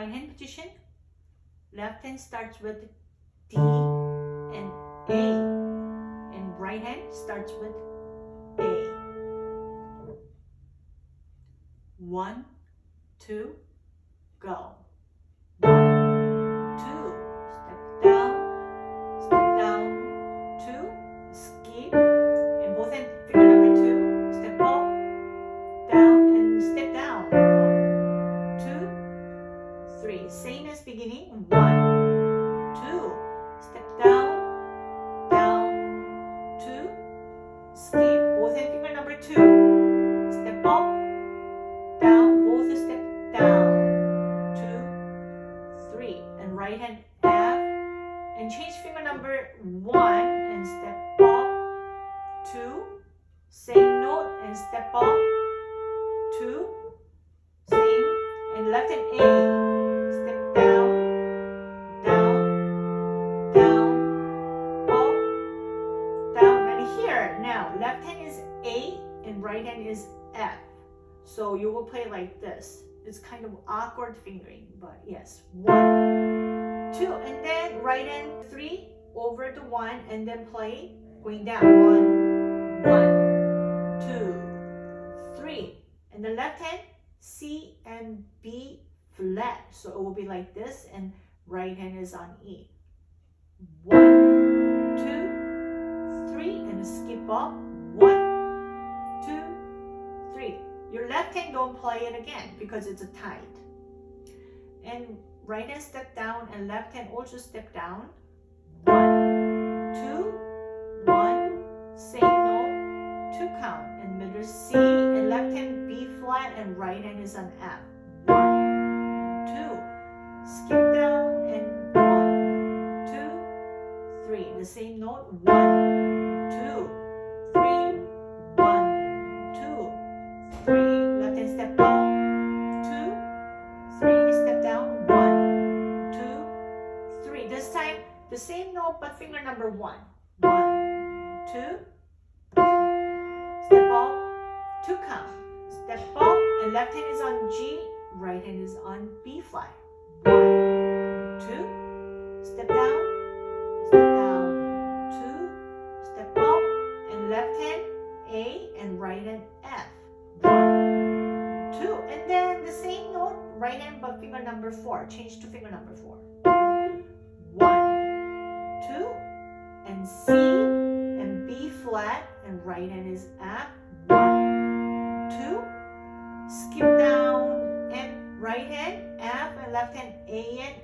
Fine hand position. Left hand starts with D and A. And right hand starts with A. One, two, go. And A, step down, down, down, up, down, and here, now, left hand is A and right hand is F. So you will play like this. It's kind of awkward fingering, but yes. One, two, and then right hand three over the one, and then play going down. One, one, two, three. And the left hand C and B flat. So it will be like this, and right hand is on E. One, two, three, and skip up. One, two, three. Your left hand don't play it again because it's a tight. And right hand step down and left hand also step down. One, two, one, same note, two count. And middle C flat and right is on F. One, two, skip down and one, two, three. The same note, one, left hand is on G, right hand is on B flat. One, two, step down, step down, two, step up, and left hand A and right hand F. One, two, and then the same note, right hand but finger number four. Change to finger number four. One, two, and C and B flat, and right hand is F. down and